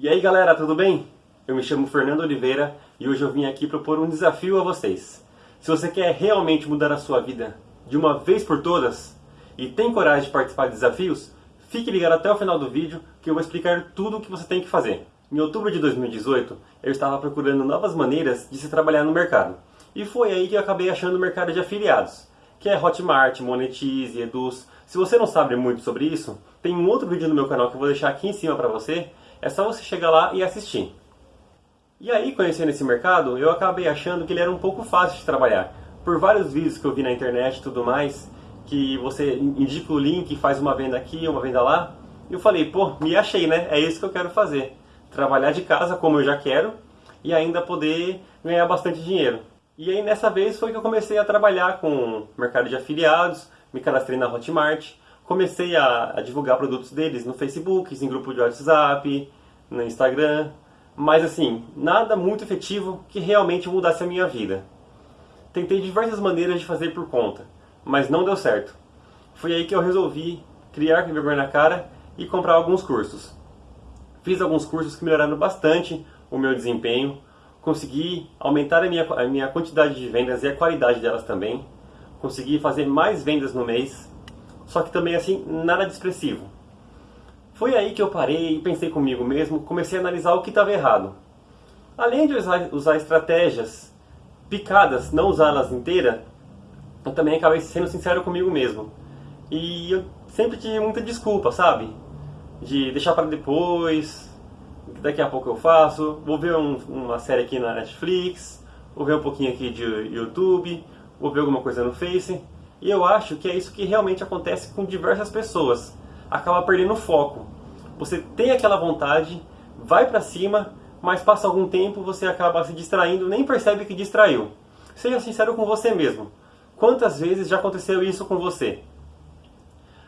E aí galera, tudo bem? Eu me chamo Fernando Oliveira e hoje eu vim aqui propor um desafio a vocês. Se você quer realmente mudar a sua vida de uma vez por todas e tem coragem de participar de desafios, fique ligado até o final do vídeo que eu vou explicar tudo o que você tem que fazer. Em outubro de 2018, eu estava procurando novas maneiras de se trabalhar no mercado. E foi aí que eu acabei achando o mercado de afiliados, que é Hotmart, Monetize, Eduz. Se você não sabe muito sobre isso, tem um outro vídeo no meu canal que eu vou deixar aqui em cima para você. É só você chegar lá e assistir. E aí, conhecendo esse mercado, eu acabei achando que ele era um pouco fácil de trabalhar. Por vários vídeos que eu vi na internet e tudo mais, que você indica o link, faz uma venda aqui, uma venda lá. Eu falei, pô, me achei, né? É isso que eu quero fazer trabalhar de casa como eu já quero e ainda poder ganhar bastante dinheiro. E aí nessa vez foi que eu comecei a trabalhar com mercado de afiliados, me cadastrei na Hotmart, comecei a, a divulgar produtos deles no Facebook, em grupo de WhatsApp, no Instagram, mas assim, nada muito efetivo que realmente mudasse a minha vida. Tentei diversas maneiras de fazer por conta, mas não deu certo. Foi aí que eu resolvi criar vergonha na cara e comprar alguns cursos. Fiz alguns cursos que melhoraram bastante o meu desempenho, consegui aumentar a minha, a minha quantidade de vendas e a qualidade delas também, consegui fazer mais vendas no mês, só que também assim, nada de expressivo. Foi aí que eu parei e pensei comigo mesmo, comecei a analisar o que estava errado. Além de usar, usar estratégias picadas, não usá-las inteiras, eu também acabei sendo sincero comigo mesmo. E eu sempre tive muita desculpa, sabe? de deixar para depois, daqui a pouco eu faço, vou ver um, uma série aqui na Netflix, vou ver um pouquinho aqui de YouTube, vou ver alguma coisa no Face. E eu acho que é isso que realmente acontece com diversas pessoas. Acaba perdendo o foco. Você tem aquela vontade, vai para cima, mas passa algum tempo, você acaba se distraindo, nem percebe que distraiu. Seja sincero com você mesmo. Quantas vezes já aconteceu isso com você?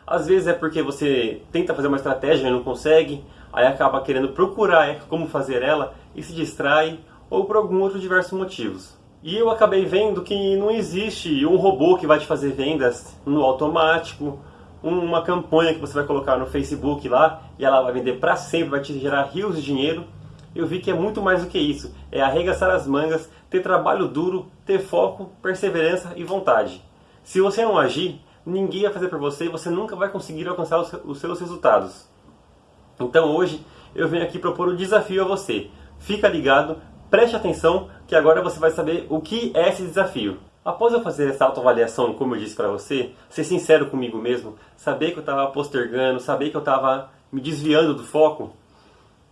Às vezes é porque você tenta fazer uma estratégia e não consegue, aí acaba querendo procurar como fazer ela e se distrai, ou por algum outro diversos motivos. E eu acabei vendo que não existe um robô que vai te fazer vendas no automático, uma campanha que você vai colocar no Facebook lá e ela vai vender para sempre, vai te gerar rios de dinheiro. Eu vi que é muito mais do que isso. É arregaçar as mangas, ter trabalho duro, ter foco, perseverança e vontade. Se você não agir, ninguém vai fazer por você e você nunca vai conseguir alcançar os seus resultados. Então hoje eu venho aqui propor um desafio a você. Fica ligado, preste atenção que agora você vai saber o que é esse desafio. Após eu fazer essa autoavaliação, como eu disse para você, ser sincero comigo mesmo, saber que eu estava postergando, saber que eu estava me desviando do foco,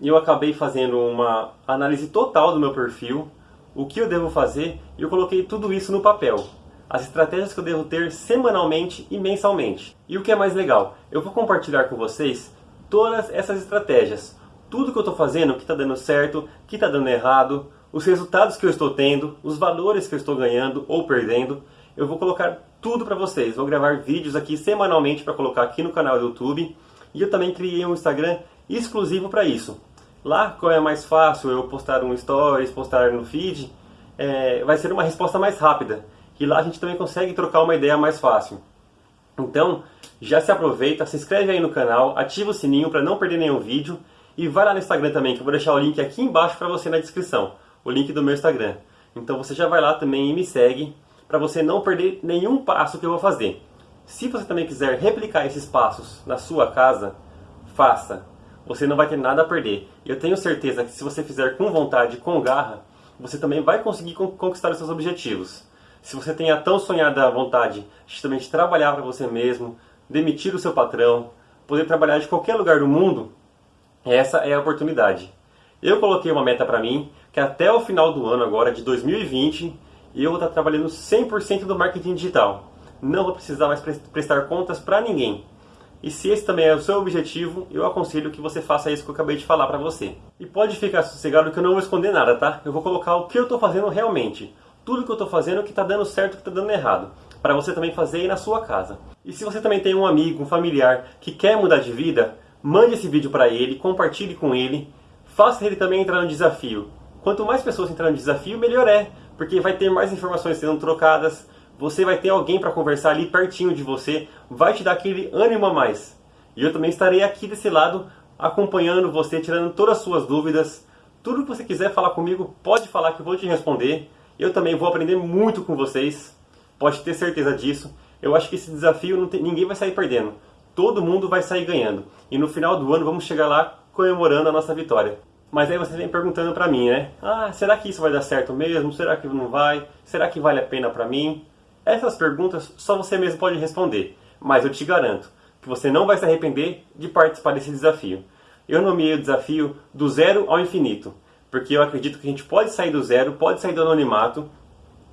eu acabei fazendo uma análise total do meu perfil, o que eu devo fazer, e eu coloquei tudo isso no papel as estratégias que eu devo ter semanalmente e mensalmente. E o que é mais legal, eu vou compartilhar com vocês todas essas estratégias. Tudo que eu estou fazendo, que está dando certo, que está dando errado, os resultados que eu estou tendo, os valores que eu estou ganhando ou perdendo. Eu vou colocar tudo para vocês. Vou gravar vídeos aqui semanalmente para colocar aqui no canal do YouTube. E eu também criei um Instagram exclusivo para isso. Lá, como é mais fácil eu postar um stories, postar no feed, é, vai ser uma resposta mais rápida que lá a gente também consegue trocar uma ideia mais fácil. Então, já se aproveita, se inscreve aí no canal, ativa o sininho para não perder nenhum vídeo e vai lá no Instagram também, que eu vou deixar o link aqui embaixo para você na descrição, o link do meu Instagram. Então você já vai lá também e me segue para você não perder nenhum passo que eu vou fazer. Se você também quiser replicar esses passos na sua casa, faça. Você não vai ter nada a perder. Eu tenho certeza que se você fizer com vontade, com garra, você também vai conseguir conquistar os seus objetivos. Se você tem a tão sonhada vontade de trabalhar para você mesmo, demitir o seu patrão, poder trabalhar de qualquer lugar do mundo, essa é a oportunidade. Eu coloquei uma meta para mim, que até o final do ano agora, de 2020, eu vou estar trabalhando 100% do marketing digital. Não vou precisar mais prestar contas para ninguém. E se esse também é o seu objetivo, eu aconselho que você faça isso que eu acabei de falar para você. E pode ficar sossegado que eu não vou esconder nada, tá? Eu vou colocar o que eu estou fazendo realmente tudo que eu estou fazendo, o que está dando certo, o que está dando errado. Para você também fazer aí na sua casa. E se você também tem um amigo, um familiar que quer mudar de vida, mande esse vídeo para ele, compartilhe com ele, faça ele também entrar no desafio. Quanto mais pessoas entrarem no desafio, melhor é, porque vai ter mais informações sendo trocadas, você vai ter alguém para conversar ali pertinho de você, vai te dar aquele ânimo a mais. E eu também estarei aqui desse lado acompanhando você, tirando todas as suas dúvidas. Tudo que você quiser falar comigo, pode falar que eu vou te responder. Eu também vou aprender muito com vocês. Pode ter certeza disso. Eu acho que esse desafio tem, ninguém vai sair perdendo. Todo mundo vai sair ganhando. E no final do ano vamos chegar lá comemorando a nossa vitória. Mas aí você vem perguntando pra mim, né? Ah, será que isso vai dar certo mesmo? Será que não vai? Será que vale a pena pra mim? Essas perguntas só você mesmo pode responder. Mas eu te garanto que você não vai se arrepender de participar desse desafio. Eu nomeei o desafio do zero ao infinito, porque eu acredito que a gente pode sair do zero, pode sair do anonimato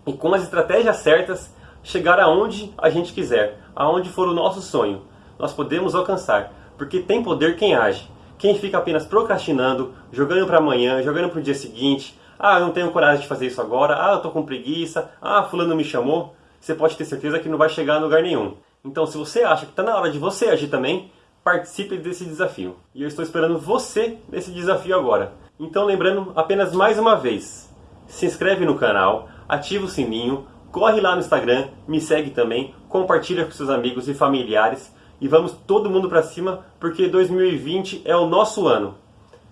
e com as estratégias certas chegar aonde a gente quiser, aonde for o nosso sonho. Nós podemos alcançar, porque tem poder quem age. Quem fica apenas procrastinando, jogando para amanhã, jogando para o dia seguinte, ah, eu não tenho coragem de fazer isso agora, ah, eu estou com preguiça, ah, fulano me chamou, você pode ter certeza que não vai chegar a lugar nenhum. Então, se você acha que está na hora de você agir também, participe desse desafio. E eu estou esperando você nesse desafio agora. Então, lembrando apenas mais uma vez, se inscreve no canal, ativa o sininho, corre lá no Instagram, me segue também, compartilha com seus amigos e familiares e vamos todo mundo para cima porque 2020 é o nosso ano.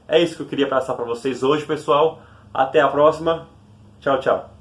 É isso que eu queria passar para vocês hoje, pessoal. Até a próxima. Tchau, tchau.